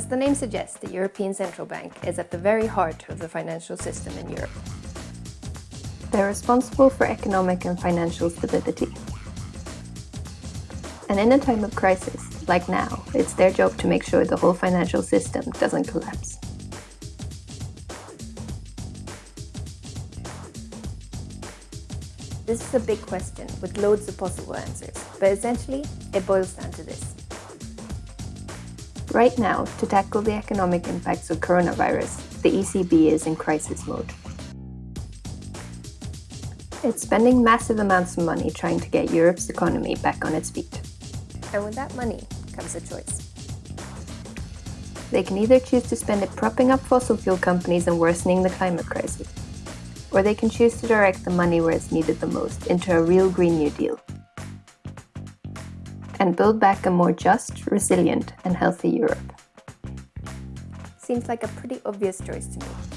As the name suggests, the European Central Bank is at the very heart of the financial system in Europe. They're responsible for economic and financial stability. And in a time of crisis, like now, it's their job to make sure the whole financial system doesn't collapse. This is a big question with loads of possible answers, but essentially it boils down to this. Right now, to tackle the economic impacts of coronavirus, the ECB is in crisis mode. It's spending massive amounts of money trying to get Europe's economy back on its feet. And with that money comes a choice. They can either choose to spend it propping up fossil fuel companies and worsening the climate crisis, or they can choose to direct the money where it's needed the most, into a real Green New Deal. And build back a more just, resilient and healthy Europe. Seems like a pretty obvious choice to me.